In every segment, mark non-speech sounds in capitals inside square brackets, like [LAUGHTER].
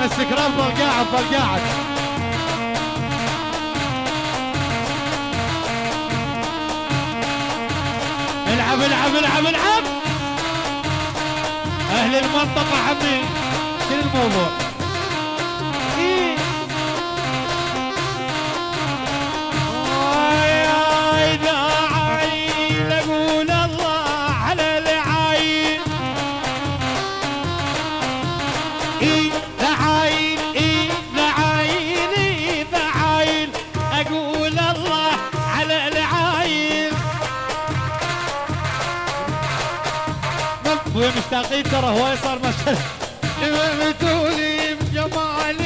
احمد سكران ظل قاعد ظل قاعد العب العب العب العب. أهل المنطقة حبي شنو الموضوع؟ مشتاقين ترى هواي صار مشهد. [LAUGHS] بتولي بجمالك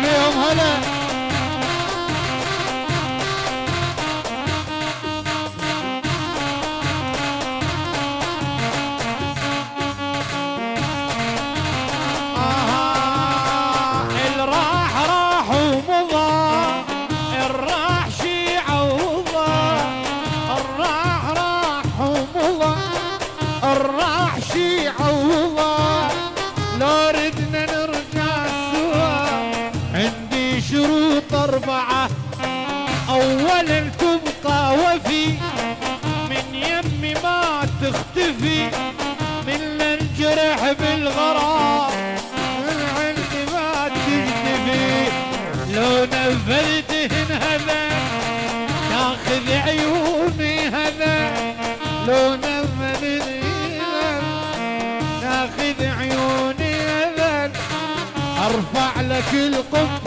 بيهم هلا. أولا تبقى وفي. من يمي ما تختفي. من الجرح بالغرام من عندي ما تكتفي. لو نفذتهن هذا تاخذ عيوني هذا. لو نفذتهن تاخذ عيوني هذا. أرفع لك القبعه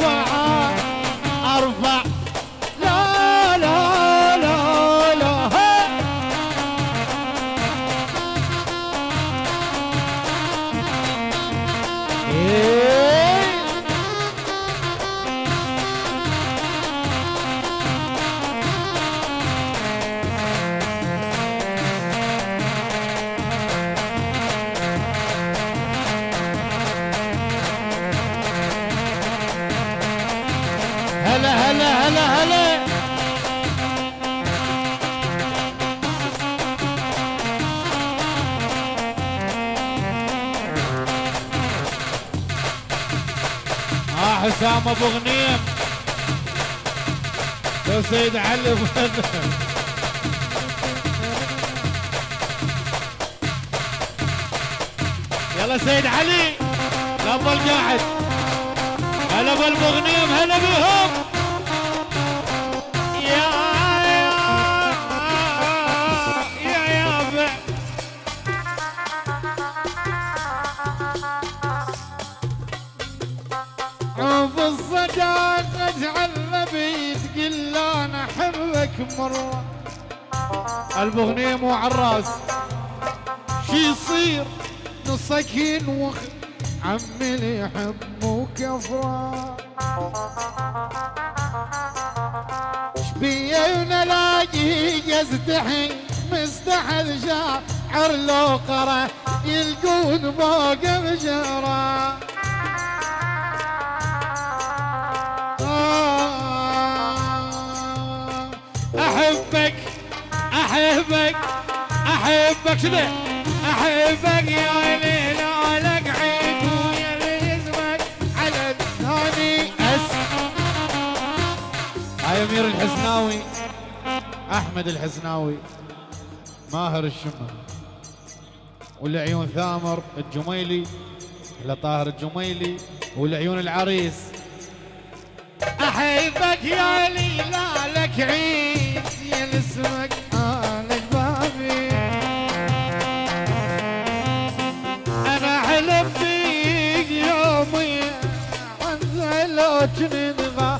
حسام أبو غنيم. لو سيد علي أبو يلا سيد علي لا تظل قاعد هلا بالمغنيم هلا بهم. احبك مرة المغنيم وعراس. شي يصير؟ نصك ينوخ عمي اللي يحب مو كفرة. شبية ونلاقي يستحي مستحل شاعر لو قرأ. يلقون فوق بشرة أحبك أحبك شنو؟ أحبك يا ليل عليك عيد ويا اسمك على الثاني أس. هاي أمير الحسناوي أحمد الحسناوي ماهر الشمر والعيون ثامر الجميلي على طاهر الجميلي والعيون العريس. أحبك يا ليلى لك عيد يا اسمك لو نضغى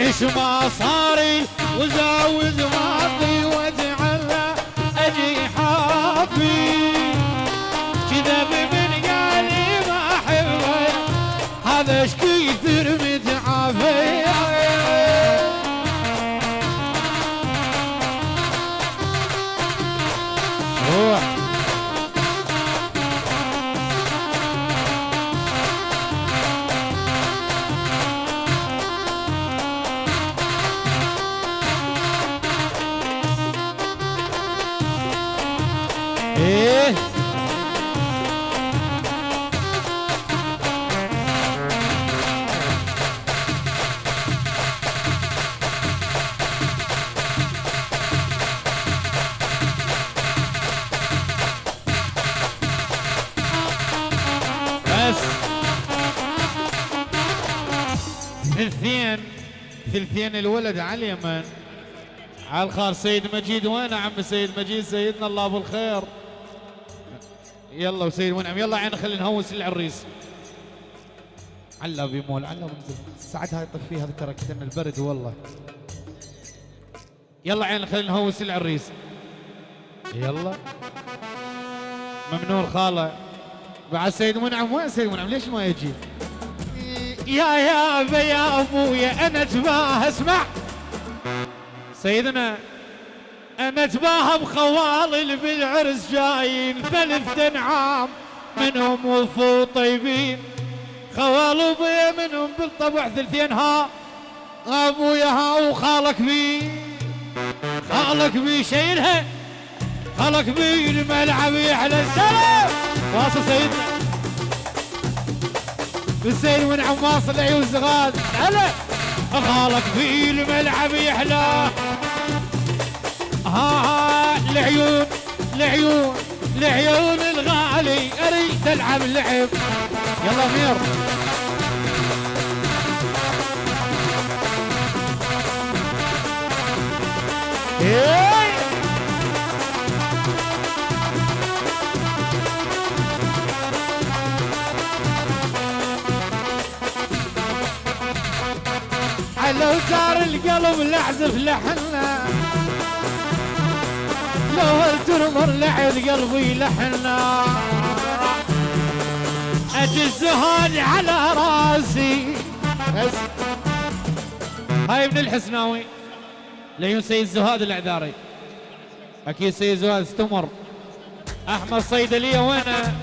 إيش ما صاري وزاوز ماضي واجعل أجي حافي ثلثين الولد على اليمن. على الخار سيد مجيد. وين عم سيد مجيد؟ سيدنا الله أبو الخير. يلا وسيد منعم. يلا عين خلينا نهوس العريس. علا بيمول علا بنزل الساعات هاي طفيها ترى كتن البرد والله. يلا عين خلينا نهوس العريس. يلا. ممنون خالة. بعد سيد منعم. وين سيد منعم؟ ليش ما يجي؟ يا يا يا أبويا أنا تباه اسمع. سيدنا أنا أتباهى بخوالي بالعرس جايين ثلاث انعام منهم وفو طيبين. خوال ابويا منهم بالطبع ثلثين ها. أبويا ها وخالك بي. خالك بي شايلها خالك بي الملعب يحلى السلام. واصل سيدنا. بالسيد من عماص العيون زغاد هلا. خالك في الملعب يحلى. ها ها العيون العيون العيون الغالي. أريد تلعب لعب يلا مير. إيه. لو صار القلب لحذف لحنا لو ترمر لعد قلبي لحنا أجي الزهاد على راسي. هاي ابن الحسناوي. ليون سيد زهاد الاعذاري أكيد سيد زهاد استمر. أحمد صيدليه وينه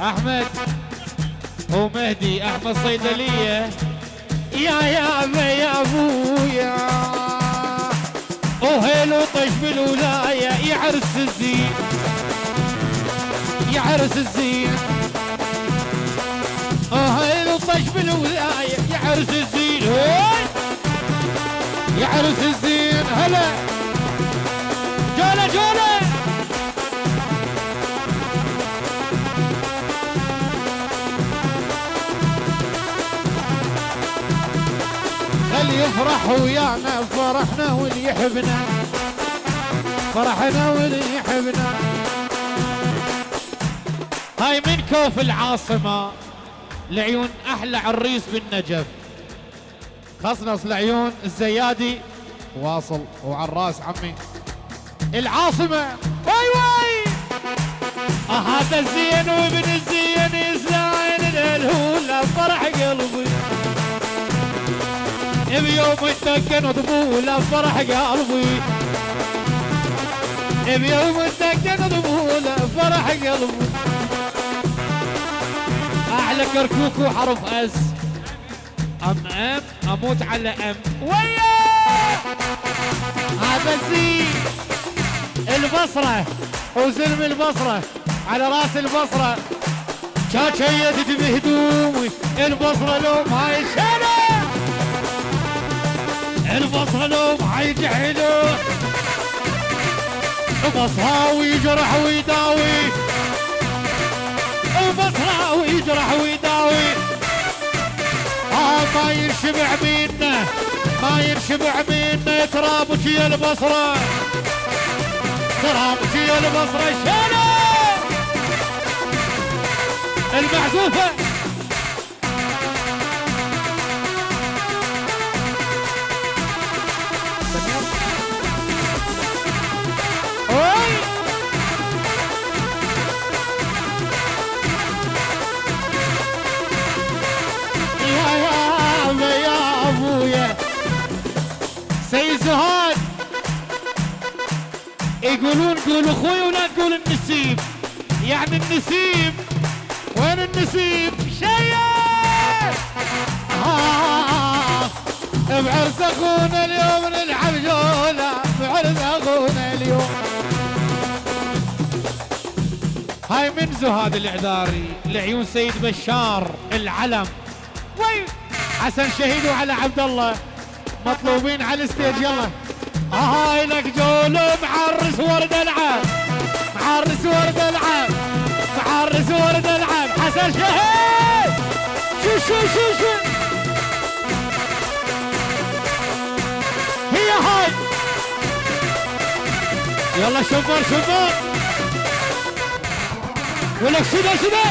أحمد. هو مهدي احمد صيدليه يا يا يا أبويا. وهيل وطش بالولاية يعرس الزين. يعرس الزين. وهيل وطش بالولاية يعرس الزين. هوي يعرس الزين هلا. جولة جولة! يفرح ويانا فرحنا واللي يحبنا. فرحنا واللي يحبنا. هاي من كوف العاصمة. لعيون أحلى عريس بالنجف. خصنص لعيون الزيادي. واصل وعراس عمي. العاصمة. واي واي! آه هذا الزين وابن الزين. بيوم الدقن ضبولة فرح قلبي بيوم الدقن ضبولة فرح قلبي أحلى كركوك وحرف أس. أم أم أموت على أم. ويا! الزين. البصرة. وزلم البصرة. على رأس البصرة. شاشيت بهدومي البصرة لو ما يشيله البصرة لو ما يجحله بصراوي يجرح ويداوي. بصراوي يجرح ويداوي. آه ما ينشبع منا ما ينشبع منا ترابك يا البصرة. ترابك يا البصرة. شالة المعزوفة. زهاد يقولون قول أخوي ولا تقول النسيم يعني النسيم وين النسيم شيء. آه بعرس أخونا اليوم نلعب جولة. بعرس أخونا اليوم. هاي من زهاد الإعذاري لعيون سيد بشار العلم. وي حسن شهيد وعلى عبد الله. مطلوبين على الستيج يلا هاي لك جولو معرس ورد العاب. معرس ورد العاب. معرس ورد العاب. حسن شهيد! شو شو شو شو؟ هي هاي. يلا شوفوا شوفوا. ولك شنو شنو؟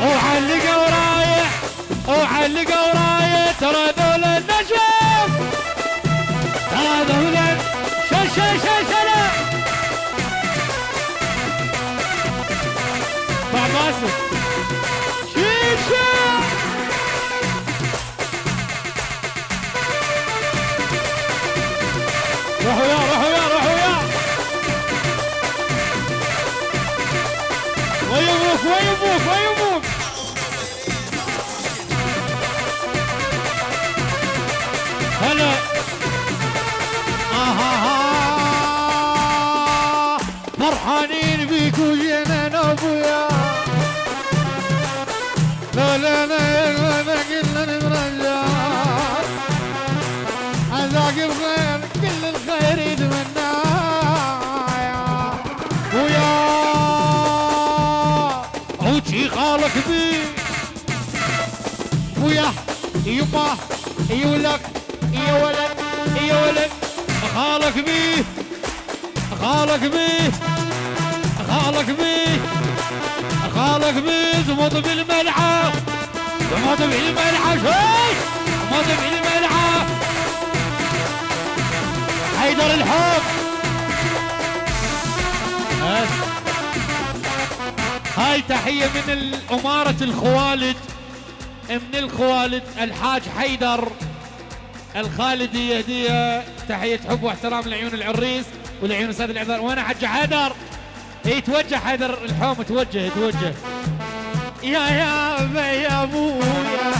وعلق ورايح وعلق ورايح ترى ذول النجم ترى ذول شش شش شلا مع يما يولك يا ولد يا ولد خالك بيه خالك بيه خالك بيه خالك بيه زمط بالملعب زمط بالملعب. شوي زمط بالملعب. حيدر الحب. هاي تحية من الأمارة الخوالد. من الخوالد الحاج حيدر الخالدي هدية تحية حب واحترام لعيون العريس ولعيون أستاذ الإعذار. وين حج حيدر. يتوجه حيدر الحوم توجه يتوجه يا يا يا ابويا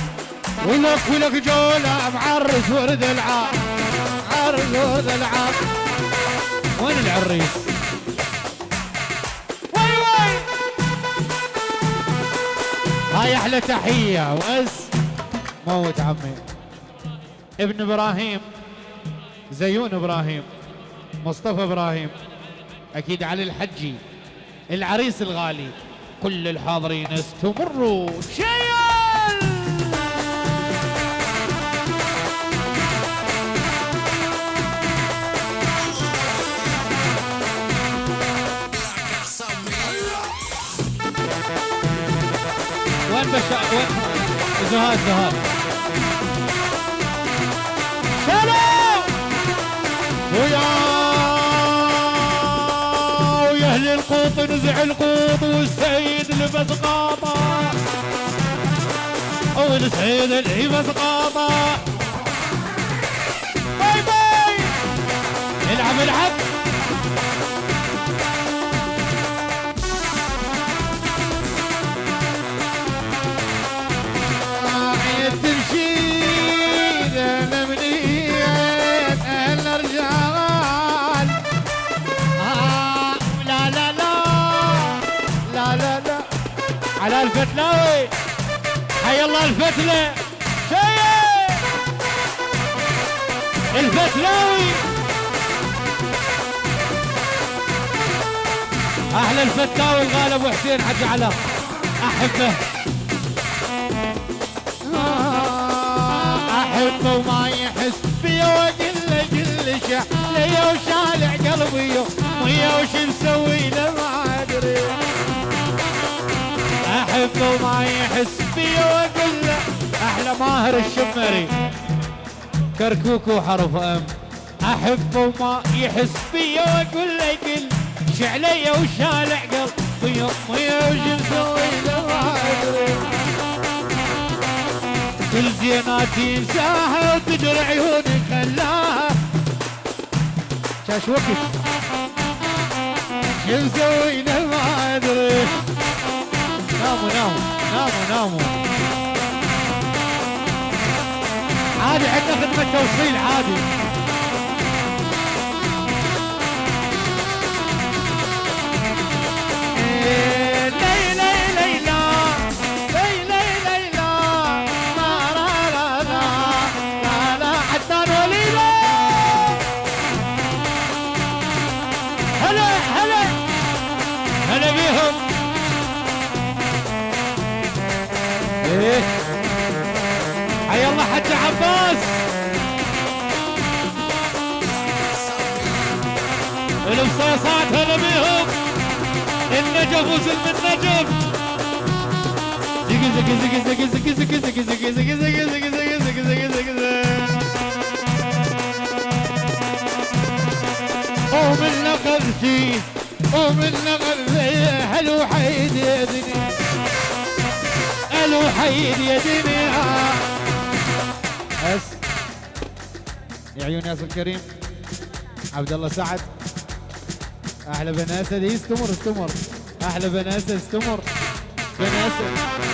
ولك ولك جولة معرس ورد العاب عرس ورد العاب وين العريس؟ هاي أحلى تحية. وأس موت عمي. ابن إبراهيم. زيون إبراهيم. مصطفى إبراهيم. أكيد علي الحجي. العريس الغالي. كل الحاضرين استمروا. شيل وين زهاد زهاد. سلام! ويا! ويا أهل القوط نزع القوط والسيد لبس قاطع. والسيد لبس قاطع. باي باي! العب العب الله الفتلة شيء. الفتلاوي أحلى الفتاوي الغالي ابو حسين حج على أحبه. أحبه وما يحس بيا له كل شيء ليا وشالع قلبي ويا وش مسوي له ما أدري. احبه وما يحس بي واقول له أحلى ماهر الشمري. كركوك وحرف أم. احبه وما يحس بي واقول له قل شعلي وشالع قلبي ويا وش مسوي له ما ادري كل زين بناتي انساها وتجر عيوني خلاها. شاش وقت. شو مسوينا ما أدري. ناموا ناموا ناموا ناموا عادي عندنا خدمة توصيل عادي. زق زق زق زق زق زق زق زق زق زق زق زق زق زق زق زق ومن نقلتي ومن نقلتي هلو حيد يا دنيا هلو حيد يا دنيا بس يا عيون ياسر الكريم عبد الله سعد أحلى بناسه دي استمر استمر أحلى بني اسد استمر بني اسد